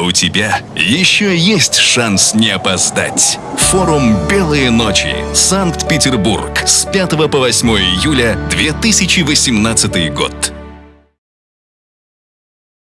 А у тебя еще есть шанс не опоздать. Форум «Белые ночи. Санкт-Петербург» с 5 по 8 июля 2018 год.